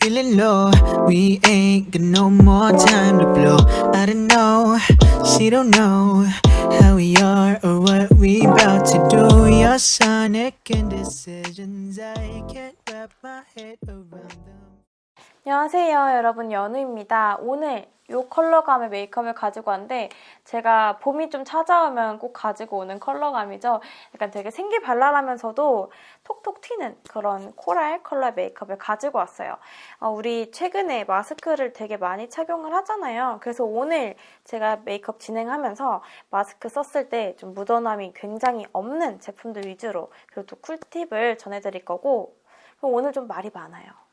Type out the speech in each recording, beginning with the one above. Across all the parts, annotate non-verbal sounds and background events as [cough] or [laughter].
feeling low. We ain't got no more time to blow. I don't know, she don't know how we are or what we about to do. Your sonic indecisions, I can't wrap my head around them. 안녕하세요 여러분. 연우입니다. 오늘 이 컬러감의 메이크업을 가지고 왔는데 제가 봄이 좀 찾아오면 꼭 가지고 오는 컬러감이죠. 약간 되게 생기발랄하면서도 톡톡 튀는 그런 코랄 컬러 메이크업을 가지고 왔어요. 어, 우리 최근에 마스크를 되게 많이 착용을 하잖아요. 그래서 오늘 제가 메이크업 진행하면서 마스크 썼을 때 좀 묻어남이 굉장히 없는 제품들 위주로 그리고 또 꿀팁을 전해드릴 거고 오늘 좀 말이 많아요. 네.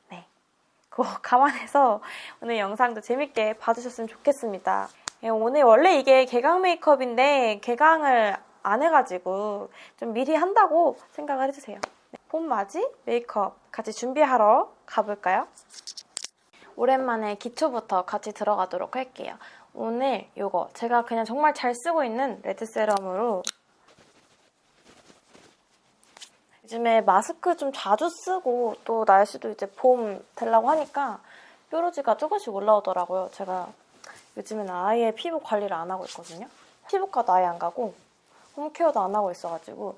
그거 [laughs] 감안해서 오늘 영상도 재밌게 봐주셨으면 좋겠습니다. 예, 오늘 원래 이게 개강 메이크업인데 개강을 안 해가지고 좀 미리 한다고 생각을 해주세요. 네, 봄맞이 메이크업 같이 준비하러 가볼까요? 오랜만에 기초부터 같이 들어가도록 할게요. 오늘 이거 제가 그냥 정말 잘 쓰고 있는 레드 세럼으로 요즘에 마스크 좀 자주 쓰고 또 날씨도 이제 봄 되려고 하니까 뾰루지가 조금씩 올라오더라고요. 제가 요즘에는 아예 피부 관리를 안 하고 있거든요. 피부과도 아예 안 가고 home care도 안 하고 있어가지고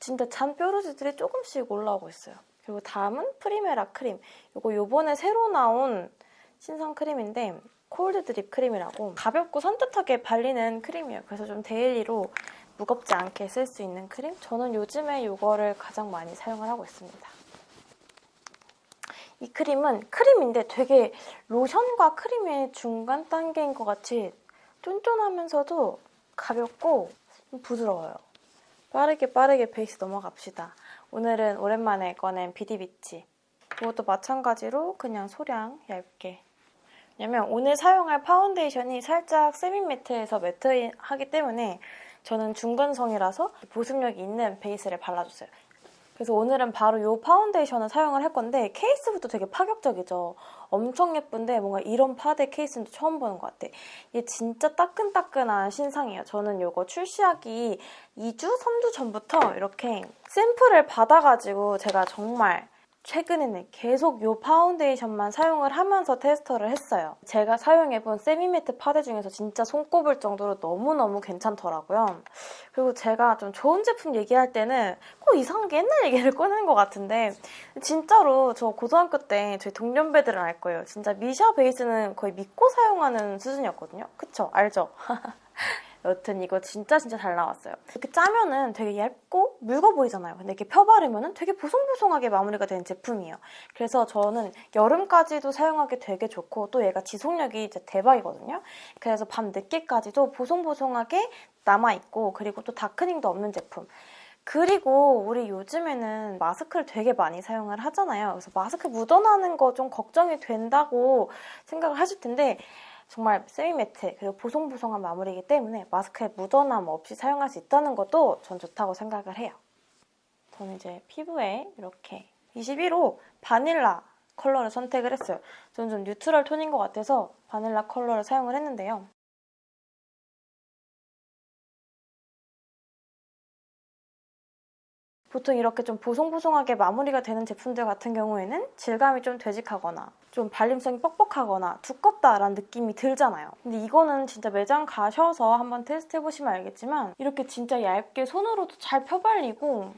진짜 잔 뾰루지들이 조금씩 올라오고 있어요. 그리고 다음은 프리메라 크림. 이거 요번에 새로 나온 신상 크림인데 cold drip 크림이라고 가볍고 산뜻하게 발리는 크림이에요. 그래서 좀 daily로 무겁지 않게 쓸 수 있는 크림? 저는 요즘에 이거를 가장 많이 사용을 하고 있습니다. 이 크림은 크림인데 되게 로션과 크림의 중간 단계인 것 같이 쫀쫀하면서도 가볍고 부드러워요. 빠르게 빠르게 베이스 넘어갑시다. 오늘은 오랜만에 꺼낸 비디비치. 이것도 마찬가지로 그냥 소량 얇게 왜냐면 오늘 사용할 파운데이션이 살짝 semi-matte에서 matte하기 때문에 저는 중건성이라서 보습력이 있는 베이스를 발라줬어요. 그래서 오늘은 바로 이 파운데이션을 사용을 할 건데 케이스부터 되게 파격적이죠. 엄청 예쁜데 뭔가 이런 파데 케이스는 처음 보는 것 같아. 이게 진짜 따끈따끈한 신상이에요. 저는 이거 출시하기 2주, 3주 전부터 이렇게 샘플을 받아가지고 제가 정말 최근에는 계속 이 파운데이션만 사용을 하면서 테스터를 했어요. 제가 사용해본 semi-matte 파데 중에서 진짜 손꼽을 정도로 너무너무 괜찮더라고요. 그리고 제가 좀 좋은 제품 얘기할 때는 꼭 이상하게 옛날 얘기를 꺼내는 것 같은데 진짜로 저 고등학교 때 저희 동년배들은 알 거예요. 진짜 미샤 베이스는 거의 믿고 사용하는 수준이었거든요. 그쵸? 알죠? [laughs] 여튼 이거 진짜 진짜 잘 나왔어요. 이렇게 짜면은 되게 얇고 묽어 보이잖아요. 근데 이렇게 펴바르면은 되게 보송보송하게 마무리가 된 제품이에요. 그래서 저는 여름까지도 사용하기 되게 좋고 또 얘가 지속력이 이제 대박이거든요. 그래서 밤 늦게까지도 보송보송하게 남아있고 그리고 또 다크닝도 없는 제품. 그리고 우리 요즘에는 마스크를 되게 많이 사용을 하잖아요. 그래서 마스크 묻어나는 거 좀 걱정이 된다고 생각을 하실 텐데 정말 세미매트 그리고 보송보송한 마무리이기 때문에 마스크에 묻어남 없이 사용할 수 있다는 것도 전 좋다고 생각을 해요. 저는 이제 피부에 이렇게 21호 바닐라 컬러를 선택을 했어요. 저는 좀 neutral 톤인 것 같아서 바닐라 컬러를 사용을 했는데요. 보통 이렇게 좀 보송보송하게 마무리가 되는 제품들 같은 경우에는 질감이 좀 되직하거나 좀 발림성이 뻑뻑하거나 두껍다라는 느낌이 들잖아요. 근데 이거는 진짜 매장 가셔서 한번 테스트해보시면 알겠지만 이렇게 진짜 얇게 손으로도 잘 펴발리고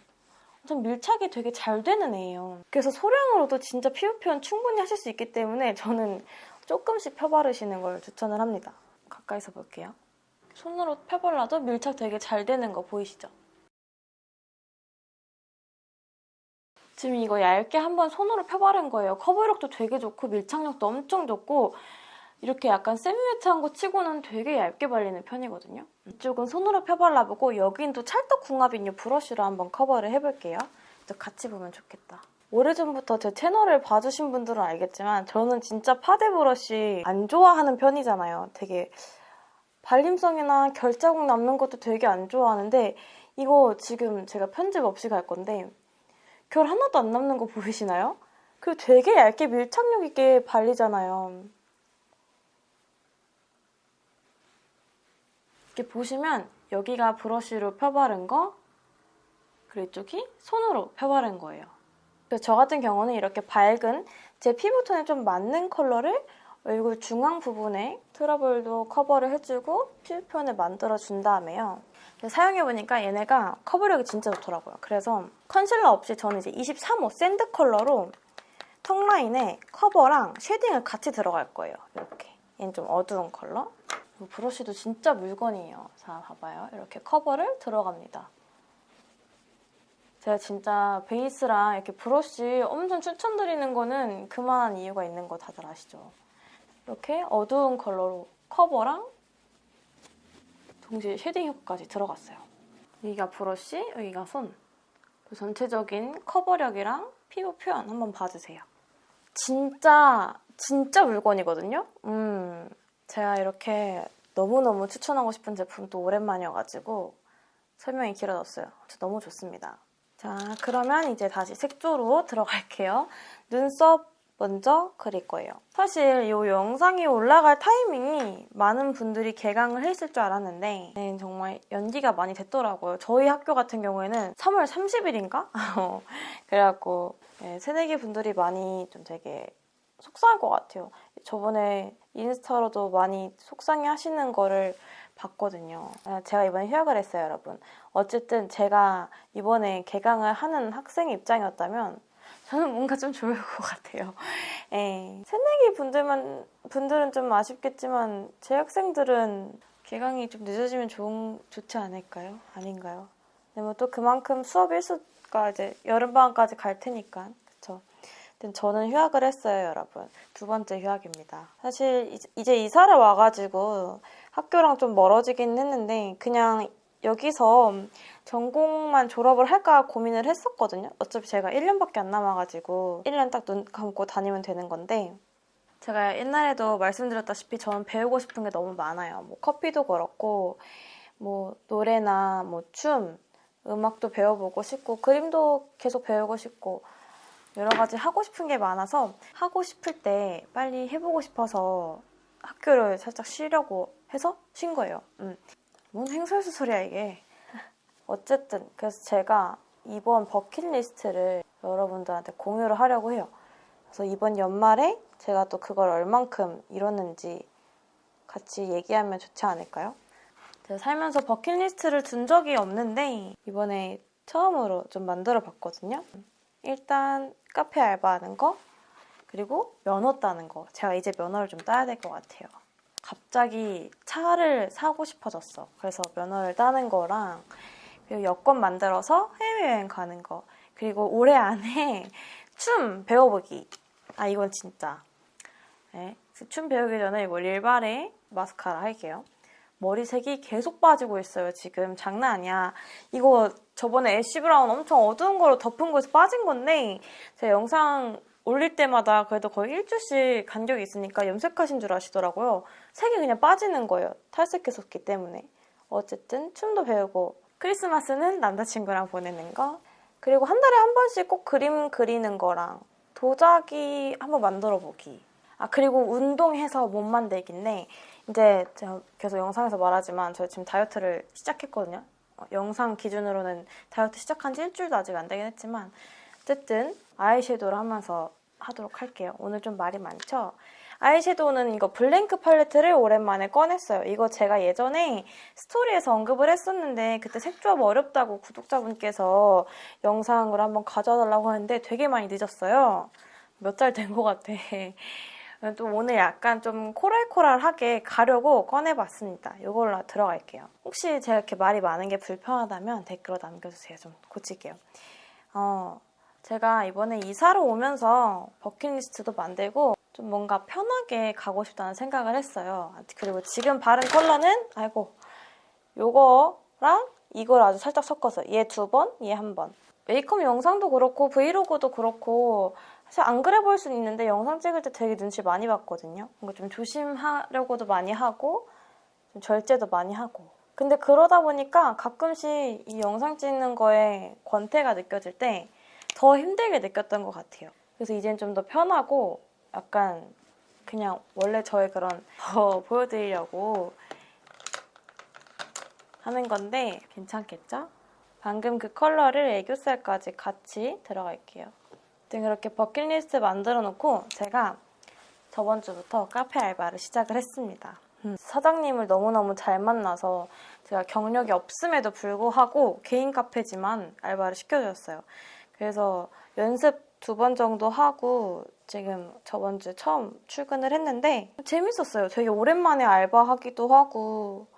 좀 밀착이 되게 잘 되는 애예요. 그래서 소량으로도 진짜 피부 표현 충분히 하실 수 있기 때문에 저는 조금씩 펴바르시는 걸 추천을 합니다. 가까이서 볼게요. 손으로 펴발라도 밀착 되게 잘 되는 거 보이시죠? 지금 이거 얇게 한번 손으로 펴바른 거예요. 커버력도 되게 좋고 밀착력도 엄청 좋고 이렇게 약간 세미매트한 거 치고는 되게 얇게 발리는 편이거든요. 이쪽은 손으로 펴발라보고 여긴 또 찰떡궁합인 이 브러쉬로 한번 커버를 해볼게요. 같이 보면 좋겠다. 오래전부터 제 채널을 봐주신 분들은 알겠지만 저는 진짜 파데 브러쉬 안 좋아하는 편이잖아요. 되게 발림성이나 결자국 남는 것도 되게 안 좋아하는데 이거 지금 제가 편집 없이 갈 건데 결 하나도 안 남는 거 보이시나요? 그리고 되게 얇게 밀착력 있게 발리잖아요. 이렇게 보시면 여기가 브러쉬로 펴바른 거 그리고 이쪽이 손으로 펴바른 거예요. 저 같은 경우는 이렇게 밝은 제 피부톤에 좀 맞는 컬러를 얼굴 중앙 부분에 트러블도 커버를 해주고 피부 표현을 만들어준 다음에요. 사용해보니까 얘네가 커버력이 진짜 좋더라고요. 그래서 컨실러 없이 저는 이제 23호 sand 컬러로 턱 라인에 커버랑 shading을 같이 들어갈 거예요. 이렇게. 얘는 좀 어두운 컬러. 이 브러쉬도 진짜 물건이에요. 자, 봐봐요. 이렇게 커버를 들어갑니다. 제가 진짜 베이스랑 이렇게 브러쉬 엄청 추천드리는 거는 그만한 이유가 있는 거 다들 아시죠? 이렇게 어두운 컬러로 커버랑 동시에 shading 효과까지 들어갔어요. 여기가 브러쉬, 여기가 손. 그 전체적인 커버력이랑 피부 표현 한번 봐주세요. 진짜 진짜 물건이거든요. 음, 제가 이렇게 너무너무 추천하고 싶은 제품 또 오랜만이어가지고 설명이 길어졌어요. 너무 좋습니다. 자, 그러면 이제 다시 색조로 들어갈게요. 눈썹 먼저 그릴 거예요. 사실 이 영상이 올라갈 타이밍이 많은 분들이 개강을 했을 줄 알았는데 네, 정말 연기가 많이 됐더라고요. 저희 학교 같은 경우에는 3월 30일인가? [laughs] 그래갖고 네, 새내기 분들이 많이 좀 되게 속상할 것 같아요. 저번에 인스타로도 많이 속상해 하시는 거를 봤거든요. 아, 제가 이번에 휴학을 했어요, 여러분. 어쨌든 제가 이번에 개강을 하는 학생 입장이었다면 저는 뭔가 좀 좋을 것 같아요. 예. 새내기 분들만, 분들은 좀 아쉽겠지만 제 학생들은 개강이 좀 늦어지면 좋은, 좋지 않을까요? 아닌가요? 네, 뭐또 그만큼 수업 일수가 이제 여름방학까지 갈 테니까. 그쵸? 저는 휴학을 했어요, 여러분. 두 번째 휴학입니다. 사실 이제 이사를 와가지고 학교랑 좀 멀어지긴 했는데 그냥 여기서 전공만 졸업을 할까 고민을 했었거든요. 어차피 제가 1년밖에 안 남아가지고 1년 딱 눈 감고 다니면 되는 건데 제가 옛날에도 말씀드렸다시피 저는 배우고 싶은 게 너무 많아요. 뭐 커피도 그렇고 뭐 노래나 뭐 춤, 음악도 배워보고 싶고 그림도 계속 배우고 싶고 여러 가지 하고 싶은 게 많아서 하고 싶을 때 빨리 해보고 싶어서 학교를 살짝 쉬려고 해서 쉰 거예요. 음. 뭔 행설수 소리야 이게. 어쨌든 그래서 제가 이번 버킷리스트를 여러분들한테 공유를 하려고 해요. 그래서 이번 연말에 제가 또 그걸 얼만큼 이뤘는지 같이 얘기하면 좋지 않을까요? 제가 살면서 버킷리스트를 둔 적이 없는데 이번에 처음으로 좀 만들어 봤거든요. 일단 카페 알바하는 거 그리고 면허 따는 거 제가 이제 면허를 좀 따야 될 것 같아요 갑자기 차를 사고 싶어졌어. 그래서 면허를 따는 거랑 그리고 여권 만들어서 해외여행 가는 거. 그리고 올해 안에 [laughs] 춤 배워보기. 아 이건 진짜. 네. 춤 배우기 전에 이거 릴바레 마스카라 할게요. 머리색이 계속 빠지고 있어요 지금. 장난 아니야. 이거 저번에 애쉬 브라운 엄청 어두운 거로 덮은 거에서 빠진 건데 제가 영상 올릴 때마다 그래도 거의 일주씩 간격이 있으니까 염색하신 줄 아시더라고요. 색이 그냥 빠지는 거예요. 탈색했었기 때문에. 어쨌든 춤도 배우고 크리스마스는 남자친구랑 보내는 거 그리고 한 달에 한 번씩 꼭 그림 그리는 거랑 도자기 한번 만들어 보기 아 그리고 운동해서 몸 만들기인데 이제 제가 계속 영상에서 말하지만 저 지금 다이어트를 시작했거든요. 어, 영상 기준으로는 다이어트 시작한 지 일주일도 아직 안 되긴 했지만 어쨌든 아이섀도우를 하면서 하도록 할게요. 오늘 좀 말이 많죠? 아이섀도우는 이거 블랭크 팔레트를 오랜만에 꺼냈어요. 이거 제가 예전에 스토리에서 언급을 했었는데 그때 색 조합 어렵다고 구독자분께서 영상을 한번 가져달라고 하는데 되게 많이 늦었어요. 몇 달 된 것 같아. [laughs] 또 오늘 약간 좀 코랄코랄하게 가려고 꺼내봤습니다. 이걸로 들어갈게요. 혹시 제가 이렇게 말이 많은 게 불편하다면 댓글로 남겨주세요. 좀 고칠게요. 어, 제가 이번에 이사를 오면서 버킷리스트도 만들고 좀 뭔가 편하게 가고 싶다는 생각을 했어요. 그리고 지금 바른 컬러는 아이고 요거랑 이걸 아주 살짝 섞어서 얘 두 번, 얘 한 번. 메이크업 영상도 그렇고 브이로그도 그렇고 사실 안 그래 보일 수는 있는데 영상 찍을 때 되게 눈치 많이 봤거든요. 뭔가 좀 조심하려고도 많이 하고 좀 절제도 많이 하고 근데 그러다 보니까 가끔씩 이 영상 찍는 거에 권태가 느껴질 때 더 힘들게 느꼈던 것 같아요. 그래서 이젠 좀 더 편하고 약간 그냥 원래 저의 그런 [laughs] 더 보여드리려고 하는 건데 괜찮겠죠? 방금 그 컬러를 애교살까지 같이 들어갈게요. 그렇게 버킷리스트 만들어 놓고 제가 저번 주부터 카페 알바를 시작을 했습니다. 음, 사장님을 너무너무 잘 만나서 제가 경력이 없음에도 불구하고 개인 카페지만 알바를 시켜주셨어요. 그래서 연습 두 번 정도 하고 지금 저번 주 처음 출근을 했는데 재밌었어요. 되게 오랜만에 알바하기도 하고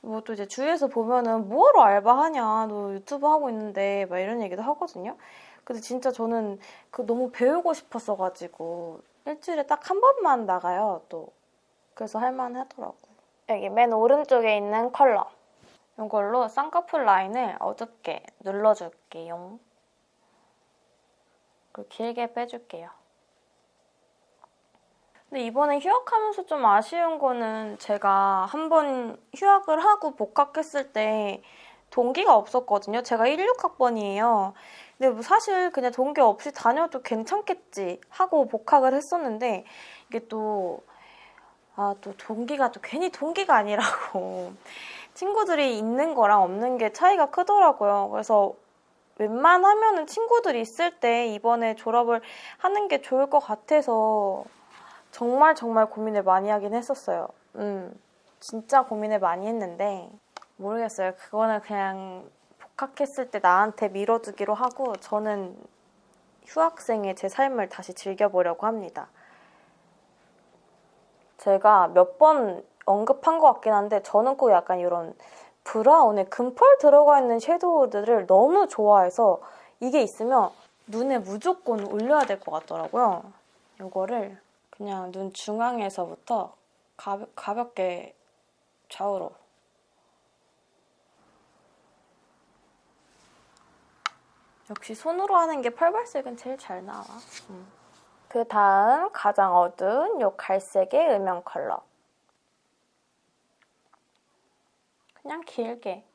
뭐 또 이제 주위에서 보면은 뭐하러 알바하냐 너 유튜브 하고 있는데 막 이런 얘기도 하거든요. 근데 진짜 저는 그 너무 배우고 싶었어가지고 일주일에 딱 한 번만 나가요 또 그래서 할만하더라고. 여기 맨 오른쪽에 있는 컬러 이걸로 쌍꺼풀 라인을 어둡게 눌러줄게요. 그리고 길게 빼줄게요. 근데 이번에 휴학하면서 좀 아쉬운 거는 제가 한 번 휴학을 하고 복학했을 때 동기가 없었거든요. 제가 16학번이에요. 근데 뭐 사실 그냥 동기 없이 다녀도 괜찮겠지 하고 복학을 했었는데 이게 또 아, 또 동기가 또 괜히 동기가 아니라고 [laughs] 친구들이 있는 거랑 없는 게 차이가 크더라고요. 그래서 웬만하면은 친구들이 있을 때 이번에 졸업을 하는 게 좋을 것 같아서 정말 정말 고민을 많이 하긴 했었어요. 음, 진짜 고민을 많이 했는데 모르겠어요. 그거는 그냥 복학했을 때 나한테 밀어두기로 하고 저는 휴학생의 제 삶을 다시 즐겨보려고 합니다. 제가 몇 번 언급한 것 같긴 한데 저는 꼭 약간 이런 브라운에 금펄 들어가 있는 섀도우들을 너무 좋아해서 이게 있으면 눈에 무조건 올려야 될 것 같더라고요. 이거를 그냥 눈 중앙에서부터 가벼, 가볍게 좌우로 역시 손으로 하는 게 펄발색은 제일 잘 나와. 음. 그 다음 가장 어두운 이 갈색의 음영 컬러. 그냥 길게.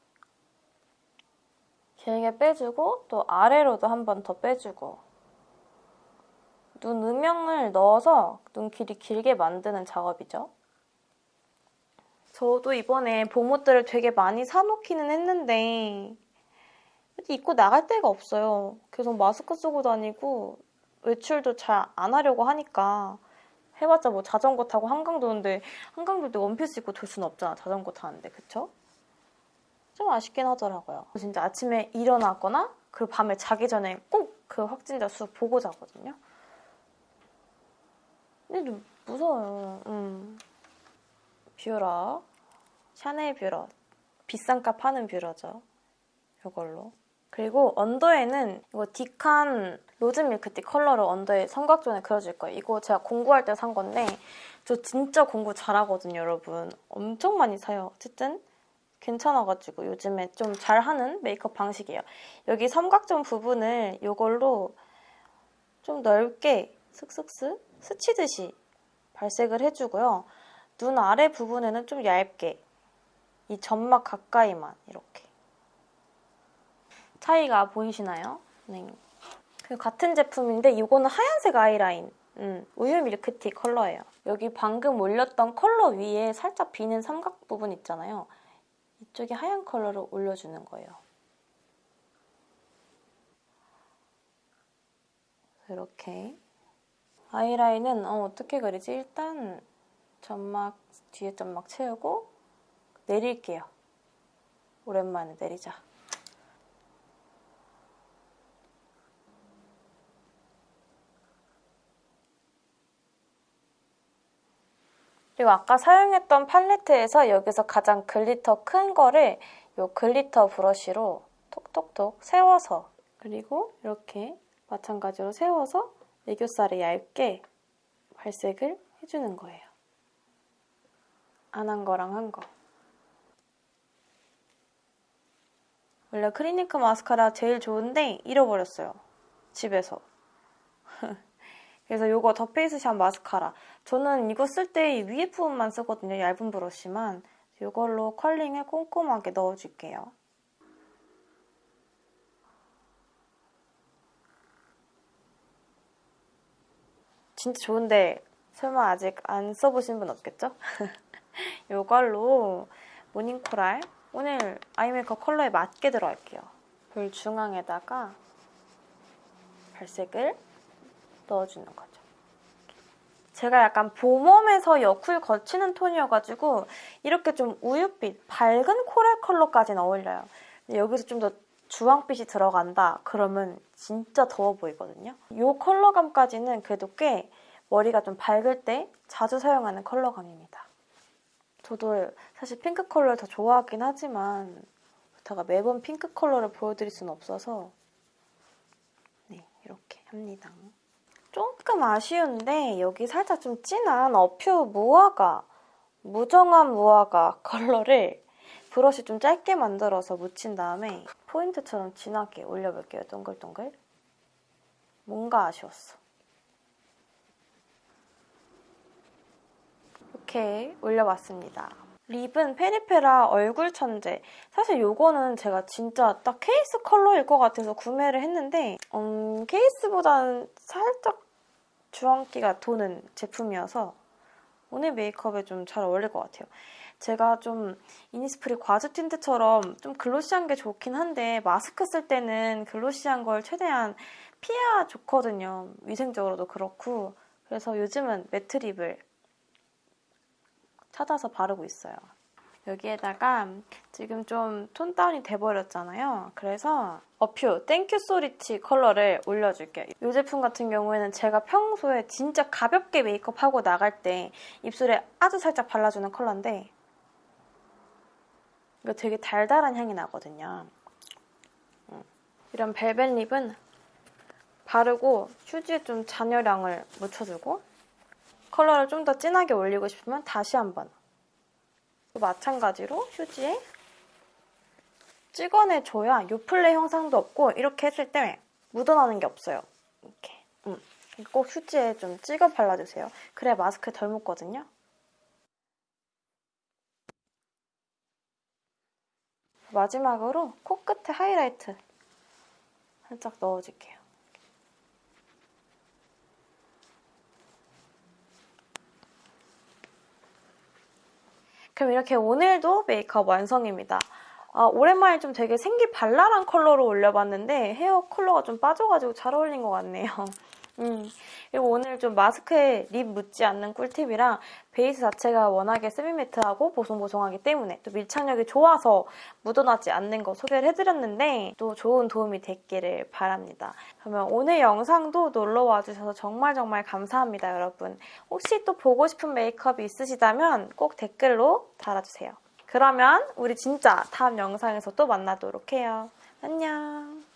길게 빼주고 또 아래로도 한 번 더 빼주고 눈 음영을 넣어서 눈 길이 길게 만드는 작업이죠. 저도 이번에 봄옷들을 되게 많이 사놓기는 했는데 입고 나갈 데가 없어요. 계속 마스크 쓰고 다니고 외출도 잘 안 하려고 하니까 해봤자 뭐 자전거 타고 한강 도는데 한강 돌 때 원피스 입고 돌 수는 없잖아. 자전거 타는데 그쵸? 좀 아쉽긴 하더라고요. 진짜 아침에 일어나거나 그리고 밤에 자기 전에 꼭 그 확진자 수 보고 자거든요. 근데 좀 무서워요. 음. 뷰러 샤넬 뷰러 비싼 값 하는 뷰러죠. 이걸로 그리고 under에는 이거 디칸 rose milk tea 컬러를 under에 삼각존에 그려줄 거예요. 이거 제가 공구할 때 산 건데 저 진짜 공구 잘하거든요, 여러분. 엄청 많이 사요. 어쨌든 괜찮아가지고 요즘에 좀 잘하는 메이크업 방식이에요. 여기 삼각존 부분을 이걸로 좀 넓게 슥슥슥 스치듯이 발색을 해주고요. 눈 아래 부분에는 좀 얇게 이 점막 가까이만 이렇게 차이가 보이시나요? 네. 그 같은 제품인데 이거는 하얀색 아이라인 음, 우유 milk tea 컬러예요. 여기 방금 올렸던 컬러 위에 살짝 비는 삼각 부분 있잖아요. 이쪽에 하얀 컬러를 올려주는 거예요. 이렇게 아이라인은 어, 어떻게 그리지? 일단 점막 뒤에 점막 채우고 내릴게요. 오랜만에 내리자. 그리고 아까 사용했던 팔레트에서 여기서 가장 glitter 큰 거를 이 glitter 브러쉬로 톡톡톡 세워서 그리고 이렇게 마찬가지로 세워서 애교살에 얇게 발색을 해주는 거예요. 안 한 거랑 한 거. 원래 크리니크 마스카라 제일 좋은데 잃어버렸어요. 집에서. [laughs] 그래서 이거 더 페이스샵 마스카라. 저는 이거 쓸때 위에 부분만 쓰거든요. 얇은 브러쉬만. 이걸로 컬링에 꼼꼼하게 넣어줄게요. 진짜 좋은데 설마 아직 안 써보신 분 없겠죠? [laughs] 이걸로 모닝코랄 오늘 아이메이크업 컬러에 맞게 들어갈게요. 볼 중앙에다가 발색을 넣어주는 거죠. 제가 약간 봄웜에서 여쿨 거치는 톤이어가지고 이렇게 좀 우윳빛, 밝은 코랄 컬러까지는 어울려요. 여기서 좀 더 주황빛이 들어간다 그러면 진짜 더워 보이거든요. 이 컬러감까지는 그래도 꽤 머리가 좀 밝을 때 자주 사용하는 컬러감입니다. 저도 사실 핑크 컬러를 더 좋아하긴 하지만 제가 매번 핑크 컬러를 보여드릴 수는 없어서 네 이렇게 합니다. 조금 아쉬운데 여기 살짝 좀 진한 어퓨 무화과 무정한 무화과 [laughs] 컬러를 브러쉬 좀 짧게 만들어서 묻힌 다음에 포인트처럼 진하게 올려볼게요. 동글동글. 뭔가 아쉬웠어. 이렇게 올려봤습니다. 립은 페리페라 얼굴 천재. 사실 이거는 제가 진짜 딱 케이스 컬러일 것 같아서 구매를 했는데 음, 케이스보다는 살짝 주황기가 도는 제품이어서 오늘 메이크업에 좀 잘 어울릴 것 같아요. 제가 좀 이니스프리 과즙 틴트처럼 좀 glossy한 게 좋긴 한데 마스크 쓸 때는 glossy한 걸 최대한 피해야 좋거든요. 위생적으로도 그렇고 그래서 요즘은 matte lip을 찾아서 바르고 있어요. 여기에다가 지금 좀 tone down이 돼버렸잖아요. 그래서 어퓨 땡큐 소리치 컬러를 올려줄게요. 이 제품 같은 경우에는 제가 평소에 진짜 가볍게 메이크업하고 나갈 때 입술에 아주 살짝 발라주는 컬러인데 이거 되게 달달한 향이 나거든요. 음. 이런 velvet lip은 바르고 휴지에 좀 잔여량을 묻혀주고 컬러를 좀 더 진하게 올리고 싶으면 다시 한번 마찬가지로 휴지에 찍어내줘야 요플레 형상도 없고 이렇게 했을 때 묻어나는 게 없어요. 이렇게 음. 꼭 휴지에 좀 찍어 발라주세요. 그래야 마스크에 덜 묻거든요. 마지막으로 코끝에 하이라이트 살짝 넣어줄게요. 그럼 이렇게 오늘도 메이크업 완성입니다. 아, 오랜만에 좀 되게 생기 발랄한 컬러로 올려봤는데 헤어 컬러가 좀 빠져가지고 잘 어울린 것 같네요. 음, 오늘 좀 마스크에 립 묻지 않는 꿀팁이랑 베이스 자체가 워낙에 세미매트하고 보송보송하기 때문에 또 밀착력이 좋아서 묻어나지 않는 거 소개를 해드렸는데 또 좋은 도움이 됐기를 바랍니다. 그러면 오늘 영상도 놀러와 주셔서 정말 정말 감사합니다, 여러분. 혹시 또 보고 싶은 메이크업이 있으시다면 꼭 댓글로 달아주세요. 그러면 우리 진짜 다음 영상에서 또 만나도록 해요. 안녕.